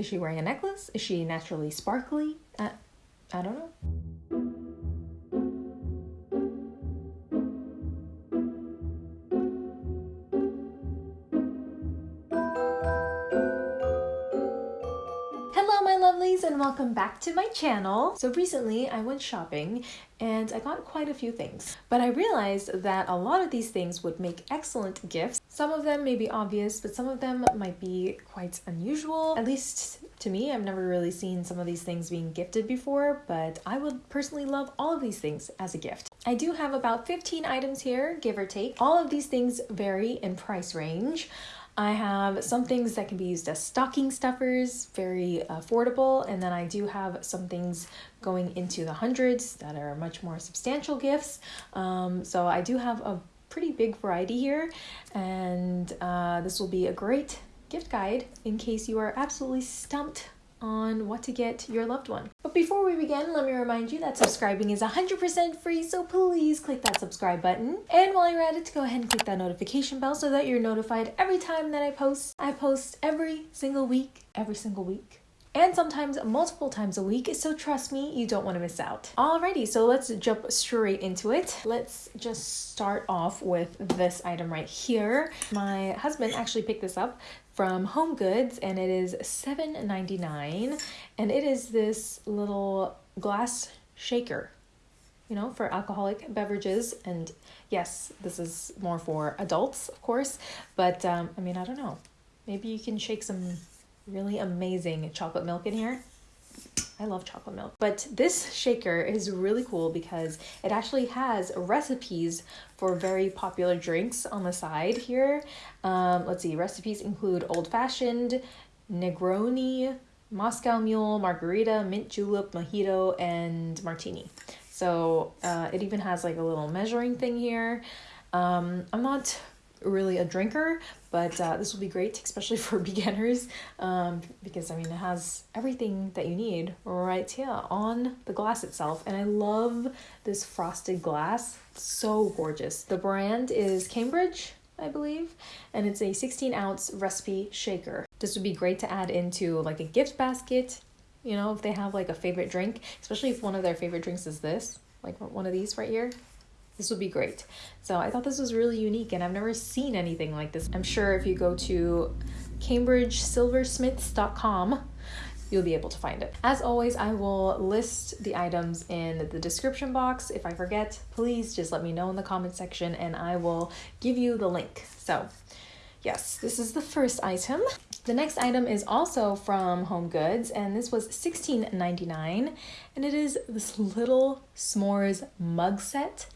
Is she wearing a necklace? Is she naturally sparkly? Uh, I don't know. Welcome back to my channel. So recently I went shopping and I got quite a few things. But I realized that a lot of these things would make excellent gifts. Some of them may be obvious, but some of them might be quite unusual. At least to me, I've never really seen some of these things being gifted before, but I would personally love all of these things as a gift. I do have about 15 items here, give or take. All of these things vary in price range. I have some things that can be used as stocking stuffers, very affordable, and then I do have some things going into the hundreds that are much more substantial gifts. Um, so I do have a pretty big variety here, and uh, this will be a great gift guide in case you are absolutely stumped on what to get your loved one. But before we begin, let me remind you that subscribing is 100% free, so please click that subscribe button. And while you're at it, go ahead and click that notification bell so that you're notified every time that I post. I post every single week, every single week. And sometimes multiple times a week, so trust me, you don't want to miss out. Alrighty, so let's jump straight into it. Let's just start off with this item right here. My husband actually picked this up from Home Goods and it is $7.99 and it is this little glass shaker you know for alcoholic beverages. And yes this is more for adults of course but um, I mean I don't know. Maybe you can shake some really amazing chocolate milk in here I love chocolate milk. But this shaker is really cool because it actually has recipes for very popular drinks on the side here. Um, let's see, recipes include old fashioned, Negroni, Moscow Mule, Margarita, Mint Julep, Mojito, and Martini. So uh, it even has like a little measuring thing here. Um, I'm not really a drinker, but uh, this will be great, especially for beginners, um, because I mean, it has everything that you need right here on the glass itself. And I love this frosted glass, so gorgeous. The brand is Cambridge. I believe, and it's a 16 ounce recipe shaker. This would be great to add into like a gift basket, you know, if they have like a favorite drink, especially if one of their favorite drinks is this, like one of these right here this would be great. So I thought this was really unique and I've never seen anything like this. I'm sure if you go to cambridgesilversmiths.com, you'll be able to find it. As always, I will list the items in the description box. If I forget, please just let me know in the comment section and I will give you the link. So yes, this is the first item. The next item is also from Home Goods and this was $16.99 and it is this little s'mores mug set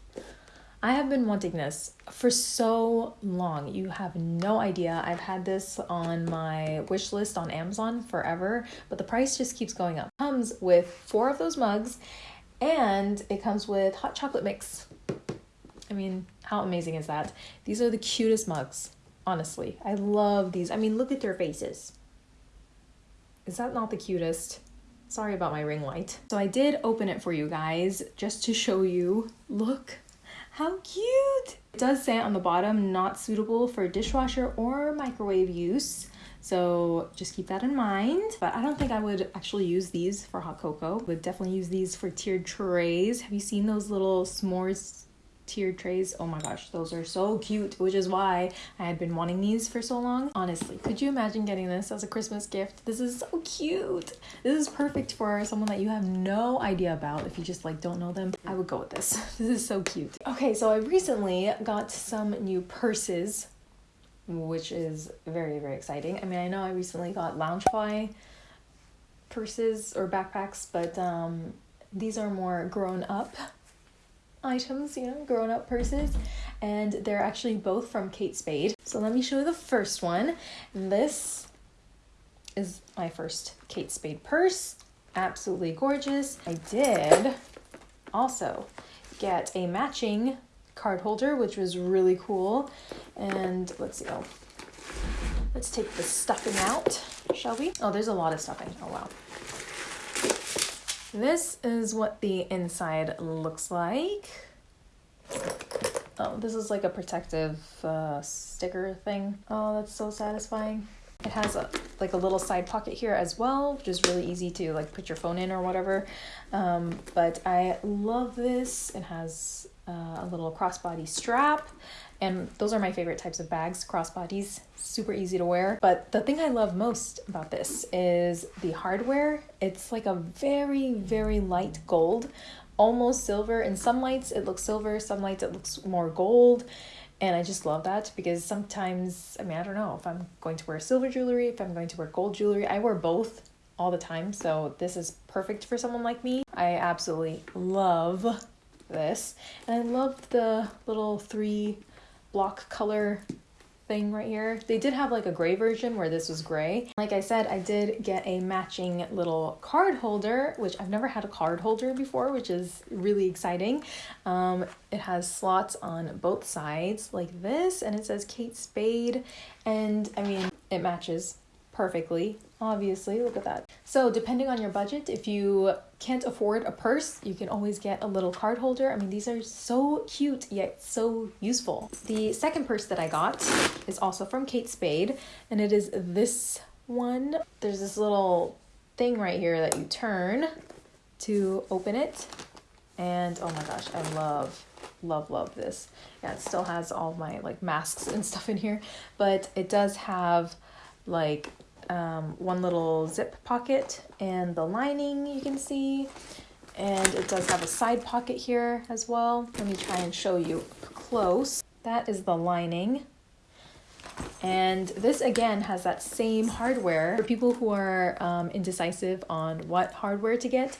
I have been wanting this for so long. You have no idea. I've had this on my wish list on Amazon forever, but the price just keeps going up. Comes with four of those mugs and it comes with hot chocolate mix. I mean, how amazing is that? These are the cutest mugs, honestly. I love these. I mean, look at their faces. Is that not the cutest? Sorry about my ring light. So I did open it for you guys just to show you. Look how cute! It does say on the bottom, not suitable for dishwasher or microwave use. So just keep that in mind. But I don't think I would actually use these for hot cocoa. Would definitely use these for tiered trays. Have you seen those little s'mores tiered trays. Oh my gosh, those are so cute, which is why I had been wanting these for so long. Honestly, could you imagine getting this as a Christmas gift? This is so cute. This is perfect for someone that you have no idea about if you just like don't know them. I would go with this. This is so cute. Okay, so I recently got some new purses which is very very exciting. I mean, I know I recently got Loungefly purses or backpacks, but um these are more grown up items, you know, grown up purses, and they're actually both from Kate Spade. So let me show you the first one. This is my first Kate Spade purse. Absolutely gorgeous. I did also get a matching card holder, which was really cool. And let's see, oh, let's take the stuffing out, shall we? Oh, there's a lot of stuffing. Oh, wow. This is what the inside looks like. Oh, this is like a protective uh, sticker thing. Oh, that's so satisfying. It has a like a little side pocket here as well, which is really easy to like put your phone in or whatever. Um, but I love this. It has uh, a little crossbody strap. And those are my favorite types of bags, crossbodies, super easy to wear. But the thing I love most about this is the hardware. It's like a very, very light gold, almost silver. In some lights it looks silver, some lights it looks more gold. And I just love that because sometimes, I mean, I don't know if I'm going to wear silver jewelry, if I'm going to wear gold jewelry. I wear both all the time, so this is perfect for someone like me. I absolutely love this. And I love the little three block color thing right here. They did have like a gray version where this was gray. Like I said, I did get a matching little card holder, which I've never had a card holder before, which is really exciting. Um, it has slots on both sides like this, and it says Kate Spade, and I mean, it matches perfectly obviously. Look at that. So depending on your budget if you can't afford a purse you can always get a little card holder. I mean these are so cute yet so useful. The second purse that i got is also from kate spade and it is this one. There's this little thing right here that you turn to open it and oh my gosh i love love love this. Yeah it still has all my like masks and stuff in here but it does have like um, one little zip pocket and the lining you can see. And it does have a side pocket here as well. Let me try and show you close. That is the lining. And this again has that same hardware. For people who are um, indecisive on what hardware to get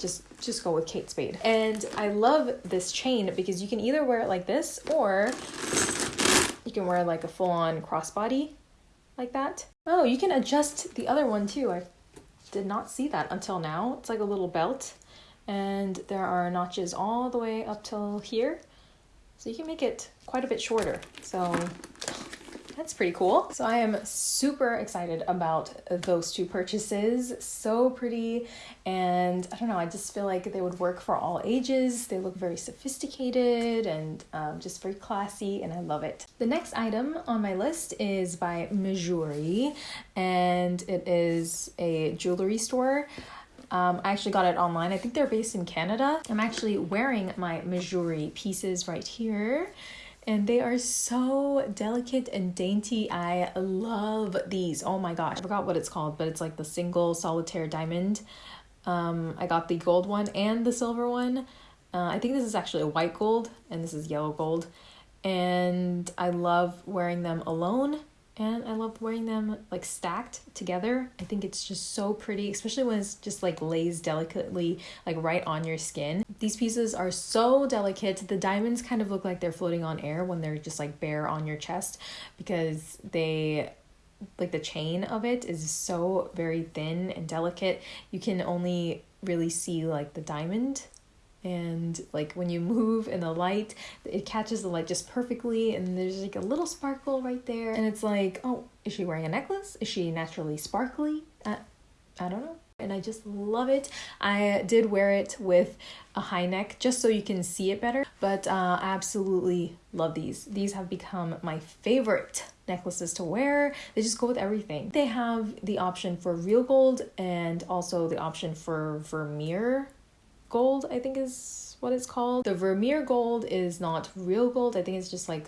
just just go with Kate Spade. And I love this chain because you can either wear it like this or you can wear like a full-on crossbody like that. Oh, you can adjust the other one too. I did not see that until now. It's like a little belt and there are notches all the way up till here. So you can make it quite a bit shorter. So that's pretty cool. So I am super excited about those two purchases. So pretty. And I don't know, I just feel like they would work for all ages. They look very sophisticated and um, just very classy, and I love it. The next item on my list is by Mejuri, and it is a jewelry store. Um, I actually got it online. I think they're based in Canada. I'm actually wearing my Mejuri pieces right here and they are so delicate and dainty. I love these. Oh my gosh, I forgot what it's called, but it's like the single solitaire diamond. Um, I got the gold one and the silver one. Uh, I think this is actually a white gold and this is yellow gold. And I love wearing them alone and I love wearing them like stacked together. I think it's just so pretty, especially when it's just like lays delicately like right on your skin. These pieces are so delicate. The diamonds kind of look like they're floating on air when they're just like bare on your chest because they like the chain of it is so very thin and delicate. You can only really see like the diamond and like when you move in the light it catches the light just perfectly and there's like a little sparkle right there and it's like oh is she wearing a necklace is she naturally sparkly uh, i don't know and I just love it. I did wear it with a high neck just so you can see it better, but uh, I absolutely love these. These have become my favorite necklaces to wear. They just go with everything. They have the option for real gold and also the option for vermeil gold, I think is what it's called. The vermeil gold is not real gold. I think it's just like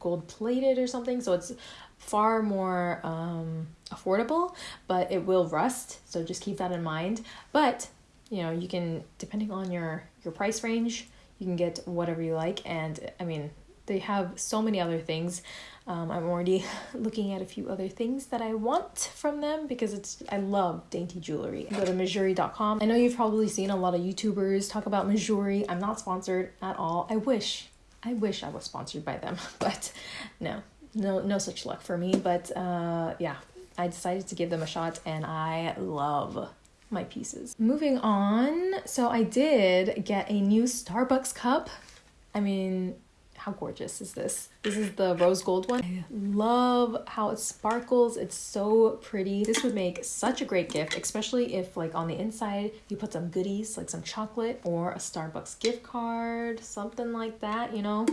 gold plated or something. So it's far more um, affordable, but it will rust. So just keep that in mind. But you know, you can depending on your your price range, you can get whatever you like. And I mean, they have so many other things. Um, I'm already looking at a few other things that I want from them because it's I love dainty jewelry. Go to Mejuri.com. I know you've probably seen a lot of YouTubers talk about Mejuri. I'm not sponsored at all. I wish, I wish I was sponsored by them, but no, no, no such luck for me. But uh, yeah, I decided to give them a shot, and I love my pieces. Moving on, so I did get a new Starbucks cup. I mean, how gorgeous is this? This is the rose gold one. I love how it sparkles. It's so pretty. This would make such a great gift, especially if like on the inside you put some goodies like some chocolate or a Starbucks gift card, something like that, you know?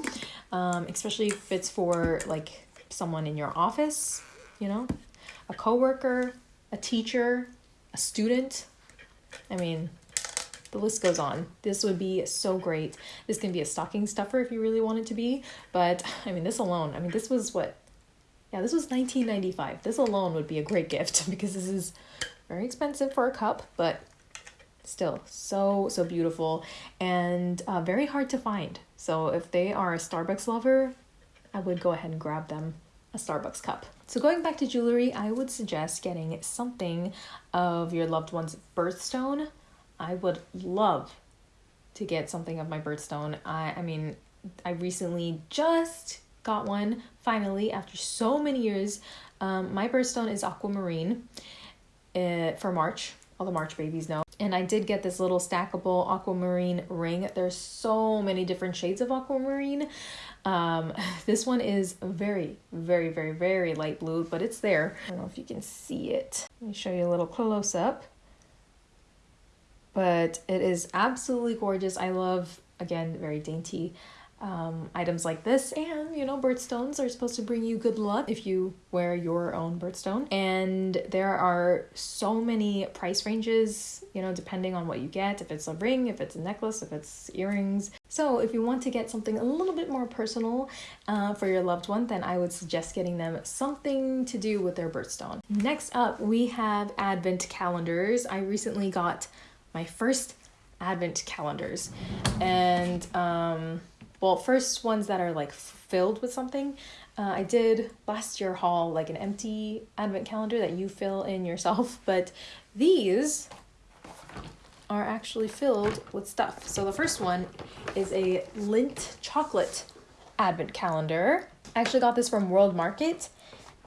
Um, especially if it's for like someone in your office you know, a coworker, a teacher, a student. I mean, the list goes on. This would be so great. This can be a stocking stuffer if you really want it to be, but I mean, this alone, I mean, this was what yeah, this was 1995. This alone would be a great gift because this is very expensive for a cup, but still so so beautiful and uh, very hard to find. So if they are a Starbucks lover, I would go ahead and grab them a Starbucks cup. So going back to jewelry, I would suggest getting something of your loved one's birthstone. I would love to get something of my birthstone. I I mean, I recently just got one finally after so many years. Um, my birthstone is aquamarine uh, for March. All the March babies know. And I did get this little stackable aquamarine ring. There's so many different shades of aquamarine. Um, this one is very, very, very, very light blue, but it's there. I don't know if you can see it. Let me show you a little close up. But it is absolutely gorgeous. I love, again, very dainty um, items like this. And, you know, birthstones are supposed to bring you good luck if you wear your own birthstone. And there are so many price ranges, you know, depending on what you get if it's a ring, if it's a necklace, if it's earrings. So, if you want to get something a little bit more personal uh, for your loved one, then I would suggest getting them something to do with their birthstone. Next up, we have advent calendars. I recently got my first advent calendars. And um well first ones that are like filled with something uh, i did last year haul like an empty advent calendar that you fill in yourself. But these are actually filled with stuff. So the first one is a Lindt chocolate advent calendar. I actually got this from world market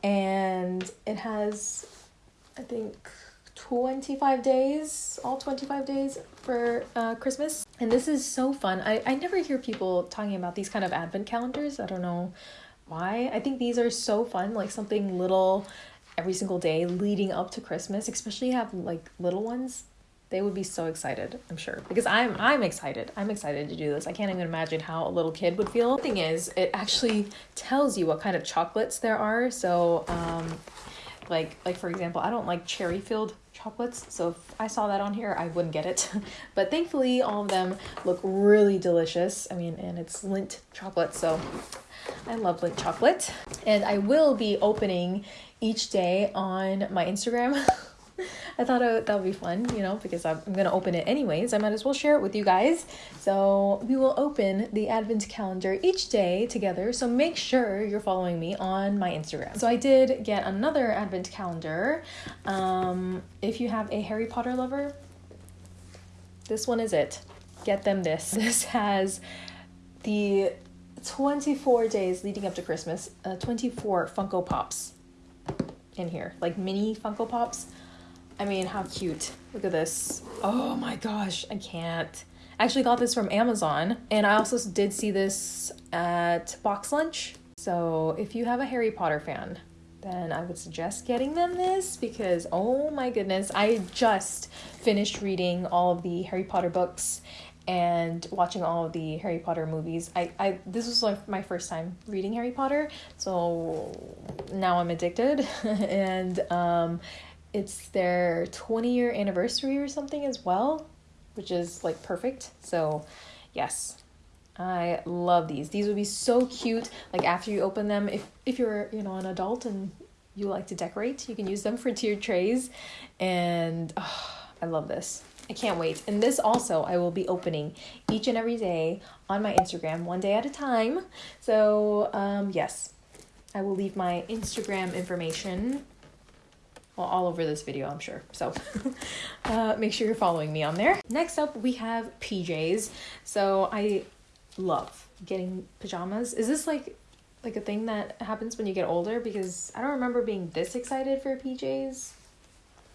and it has i think 25 days, all 25 days for uh, Christmas. And this is so fun. I, I never hear people talking about these kind of advent calendars. I don't know why. I think these are so fun, like something little every single day leading up to Christmas, especially have like little ones. They would be so excited, I'm sure. Because I'm I'm excited. I'm excited to do this. I can't even imagine how a little kid would feel. The thing is, it actually tells you what kind of chocolates there are. So um like like for example, I don't like cherry filled chocolates. So if I saw that on here, I wouldn't get it. but thankfully, all of them look really delicious. I mean, and it's Lindt chocolate, so I love Lindt chocolate. And I will be opening each day on my Instagram. I thought that would be fun, you know, because I'm going to open it anyways. I might as well share it with you guys. So we will open the advent calendar each day together. So make sure you're following me on my Instagram. So I did get another advent calendar. Um, if you have a Harry Potter lover, this one is it. Get them this. This has the 24 days leading up to Christmas, uh, 24 Funko Pops in here, like mini Funko Pops. I mean, how cute. Look at this. Oh my gosh, I can't. I actually got this from Amazon, and I also did see this at Box Lunch. So if you have a Harry Potter fan, then I would suggest getting them this because oh my goodness, I just finished reading all of the Harry Potter books and watching all of the Harry Potter movies. I, I this was like my first time reading Harry Potter, so now I'm addicted and um it's their 20 year anniversary or something as well, which is like perfect. So, yes. I love these. These would be so cute like after you open them if if you're, you know, an adult and you like to decorate, you can use them for tiered trays and oh, I love this. I can't wait. And this also I will be opening each and every day on my Instagram, one day at a time. So, um, yes, I will leave my Instagram information well, all over this video, I'm sure. So uh, make sure you're following me on there. Next up, we have PJs. So I love getting pajamas. Is this like like a thing that happens when you get older? Because I don't remember being this excited for PJs,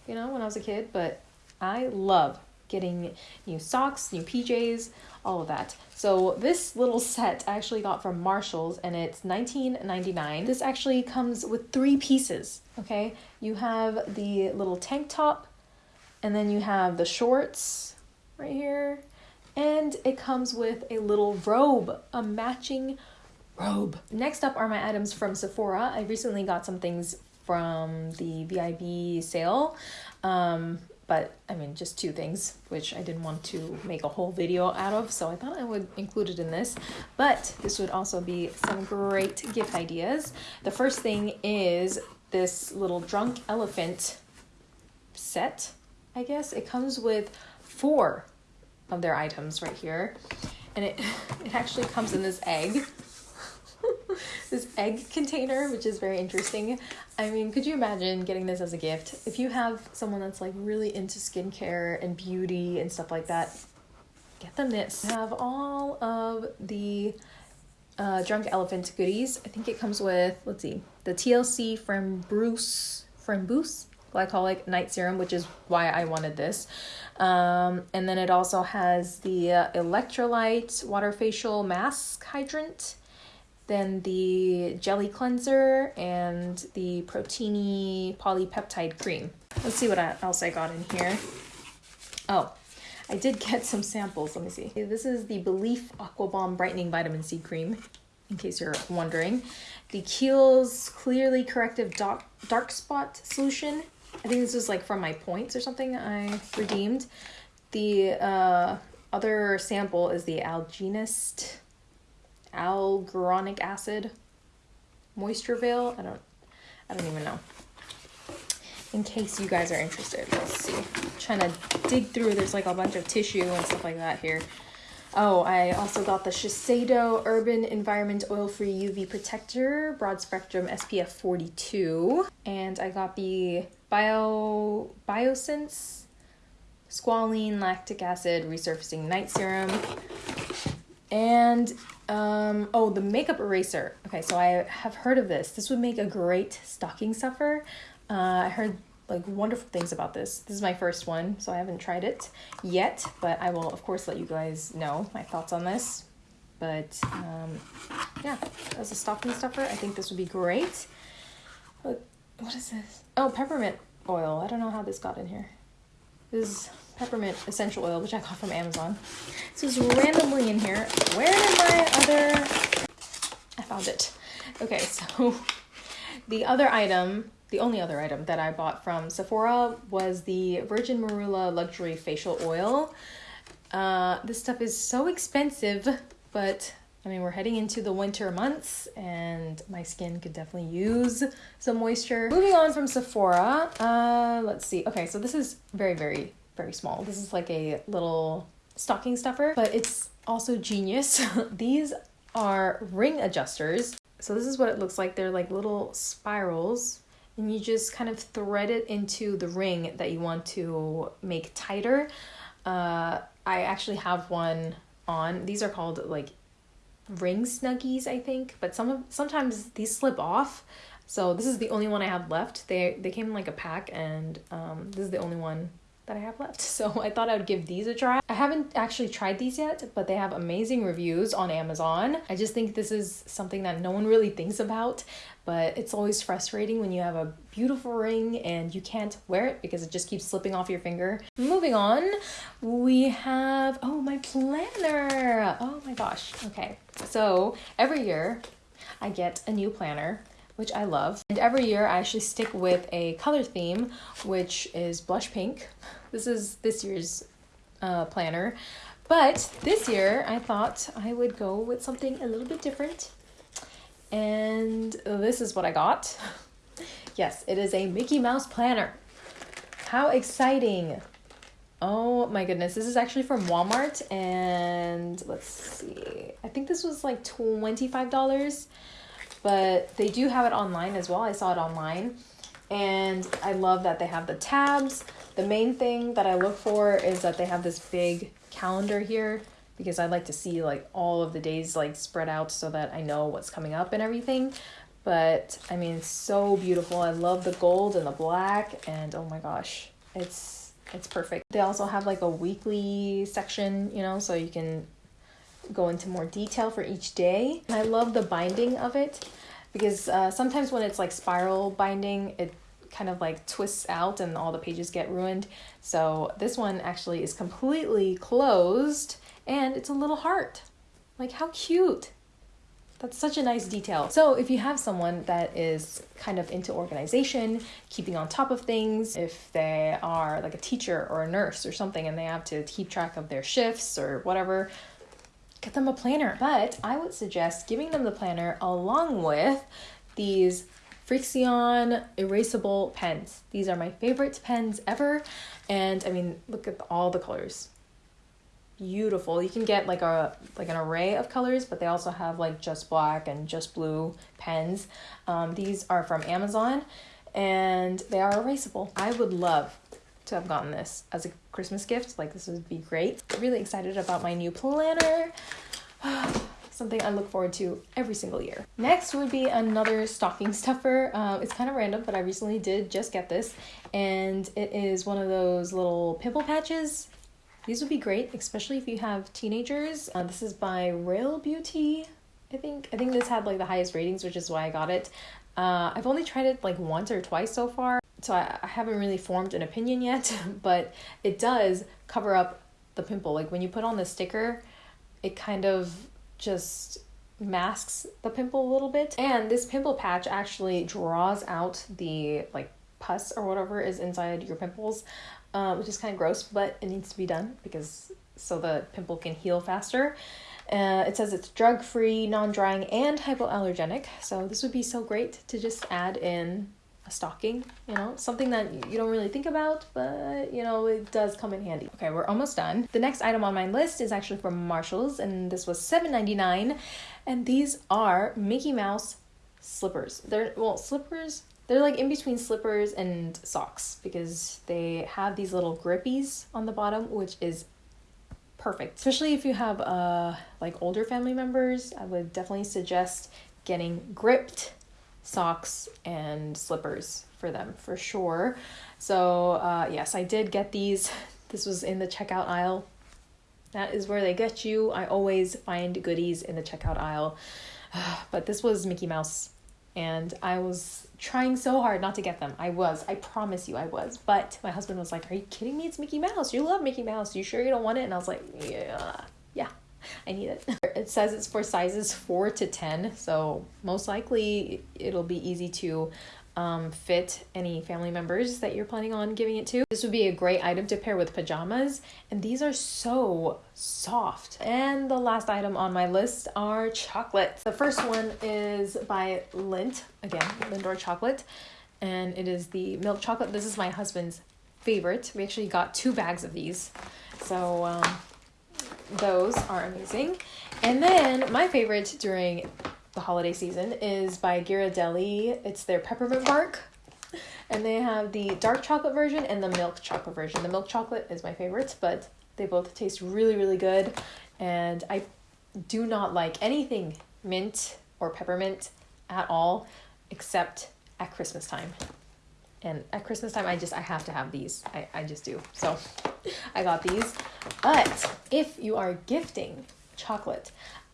you know, when I was a kid. But I love getting new socks, new PJs, all of that. So this little set I actually got from Marshalls and it's $19.99. This actually comes with three pieces, okay? You have the little tank top and then you have the shorts right here and it comes with a little robe, a matching robe. Next up are my items from Sephora. I recently got some things from the VIB sale. Um, but I mean, just two things, which I didn't want to make a whole video out of, so I thought I would include it in this. But this would also be some great gift ideas. The first thing is this little drunk elephant set, I guess. It comes with four of their items right here, and it, it actually comes in this egg. This egg container, which is very interesting. I mean, could you imagine getting this as a gift? If you have someone that's like really into skincare and beauty and stuff like that, get them this. I have all of the uh, Drunk Elephant goodies. I think it comes with, let's see, the TLC from Bruce, from Boost glycolic night serum, which is why I wanted this. Um, and then it also has the uh, electrolyte water facial mask hydrant then the jelly cleanser and the Protini polypeptide cream. Let's see what else I got in here. Oh, I did get some samples. Let me see. This is the belif Aqua Bomb Brightening Vitamin C Cream, in case you're wondering. The Kiehl's Clearly Corrective Dark, dark Spot Solution. I think this was like from my points or something I redeemed. The uh, other sample is the Algenist alguronic acid moisture veil. I don't I don't even know. In case you guys are interested, let's see. I'm trying to dig through. There's like a bunch of tissue and stuff like that here. Oh, I also got the Shiseido Urban Environment Oil-Free UV Protector Broad Spectrum SPF 42. And I got the Bio Biossance Squalane Lactic Acid Resurfacing Night Serum. And um, oh, the makeup eraser. Okay, so I have heard of this. This would make a great stocking stuffer. Uh, I heard like wonderful things about this. This is my first one, so I haven't tried it yet, but I will of course let you guys know my thoughts on this. But um, yeah, as a stocking stuffer, I think this would be great. What, what is this? Oh, peppermint oil. I don't know how this got in here. This is peppermint essential oil, which I got from Amazon. This is randomly in here. Where did my other... I found it. Okay, so the other item, the only other item that I bought from Sephora was the Virgin Marula Luxury Facial Oil. Uh, this stuff is so expensive, but I mean, we're heading into the winter months and my skin could definitely use some moisture. Moving on from Sephora, uh, let's see. Okay, so this is very, very very small. This is like a little stocking stuffer, but it's also genius. These are ring adjusters. So this is what it looks like. They're like little spirals and you just kind of thread it into the ring that you want to make tighter. Uh, I actually have one on. These are called like ring snuggies, I think, but some of sometimes these slip off. So this is the only one I have left. They they came in like a pack and um, this is the only one that I have left. So I thought I would give these a try. I haven't actually tried these yet, but they have amazing reviews on Amazon. I just think this is something that no one really thinks about, but it's always frustrating when you have a beautiful ring and you can't wear it because it just keeps slipping off your finger. Moving on, we have, oh, my planner. Oh my gosh. Okay. So every year I get a new planner which I love. And every year I actually stick with a color theme, which is blush pink. This is this year's uh, planner. But this year I thought I would go with something a little bit different. And this is what I got. yes, it is a Mickey Mouse planner. How exciting! Oh my goodness, this is actually from Walmart and let's see. I think this was like $25 but they do have it online as well. I saw it online. And I love that they have the tabs. The main thing that I look for is that they have this big calendar here because I like to see like all of the days like spread out so that I know what's coming up and everything. But I mean, so beautiful. I love the gold and the black and oh my gosh, it's it's perfect. They also have like a weekly section, you know, so you can go into more detail for each day. I love the binding of it because uh, sometimes when it's like spiral binding, it kind of like twists out and all the pages get ruined. So this one actually is completely closed and it's a little heart. Like how cute. That's such a nice detail. So, if you have someone that is kind of into organization, keeping on top of things, if they are like a teacher or a nurse or something and they have to keep track of their shifts or whatever, get them a planner. But I would suggest giving them the planner along with these Frixion erasable pens. These are my favorite pens ever. And I mean, look at all the colors beautiful. You can get like a like an array of colors, but they also have like just black and just blue pens. Um, these are from Amazon, and they are erasable. I would love to have gotten this as a Christmas gift. Like this would be great. Really excited about my new planner. Something I look forward to every single year. Next would be another stocking stuffer. Uh, it's kind of random, but I recently did just get this, and it is one of those little pimple patches these would be great, especially if you have teenagers. Uh, this is by Rael Beauty. I think I think this had like the highest ratings, which is why I got it. Uh, I've only tried it like once or twice so far, so I, I haven't really formed an opinion yet. but it does cover up the pimple. Like when you put on the sticker, it kind of just masks the pimple a little bit. And this pimple patch actually draws out the like pus or whatever is inside your pimples uh, which is kind of gross, but it needs to be done because so the pimple can heal faster. Uh, it says it's drug free, non drying, and hypoallergenic. So this would be so great to just add in a stocking, you know, something that you don't really think about, but you know, it does come in handy. Okay, we're almost done. The next item on my list is actually from Marshalls, and this was $7.99. And these are Mickey Mouse slippers. They're, well, slippers they're like in between slippers and socks because they have these little grippies on the bottom, which is perfect. Especially if you have uh like older family members, I would definitely suggest getting gripped socks and slippers for them for sure. So, uh yes, I did get these. This was in the checkout aisle. That is where they get you. I always find goodies in the checkout aisle. But this was Mickey Mouse and I was trying so hard not to get them. I was, I promise you, I was. But my husband was like, Are you kidding me? It's Mickey Mouse. You love Mickey Mouse. You sure you don't want it? And I was like, Yeah, yeah, I need it. It says it's for sizes 4 to 10, so most likely it'll be easy to um, fit any family members that you're planning on giving it to. This would be a great item to pair with pajamas, and these are so soft. And the last item on my list are chocolates. The first one is by Lindt, again, Lindor chocolate, and it is the milk chocolate. This is my husband's favorite. We actually got two bags of these, so um, those are amazing. And then my favorite during the holiday season is by Ghirardelli. It's their peppermint bark. And they have the dark chocolate version and the milk chocolate version. The milk chocolate is my favorite, but they both taste really, really good. And I do not like anything mint or peppermint at all except at Christmas time. And at Christmas time, I just, I have to have these. I, I just do. So I got these. But if you are gifting chocolate,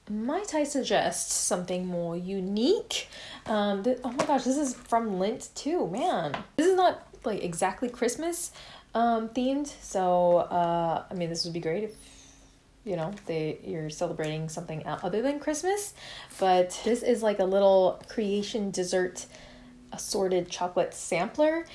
might I suggest something more unique? Um, th- oh my gosh, this is from Lindt too, man. This is not like exactly Christmas um, themed, so uh, I mean, this would be great if you know they you're celebrating something other than Christmas. But this is like a little creation dessert assorted chocolate sampler,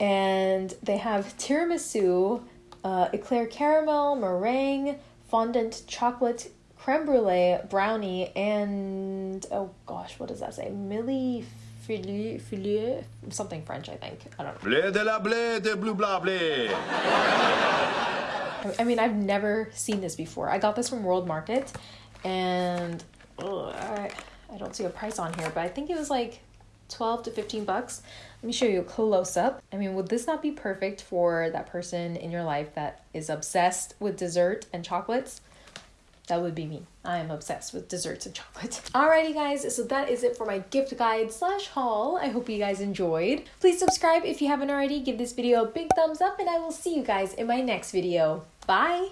and they have tiramisu, uh, eclair caramel, meringue, fondant chocolate creme brulee, brownie, and oh gosh, what does that say? Millie Filet, filet, something French, I think. I don't know. Blé de la blé de blue blah blé. I mean, I've never seen this before. I got this from World Market, and ugh, I, I don't see a price on here, but I think it was like 12 to 15 bucks. Let me show you a close up. I mean, would this not be perfect for that person in your life that is obsessed with dessert and chocolates? That would be me. I am obsessed with desserts and chocolate. Alrighty guys, so that is it for my gift guide slash haul. I hope you guys enjoyed. Please subscribe if you haven't already. Give this video a big thumbs up and I will see you guys in my next video. Bye!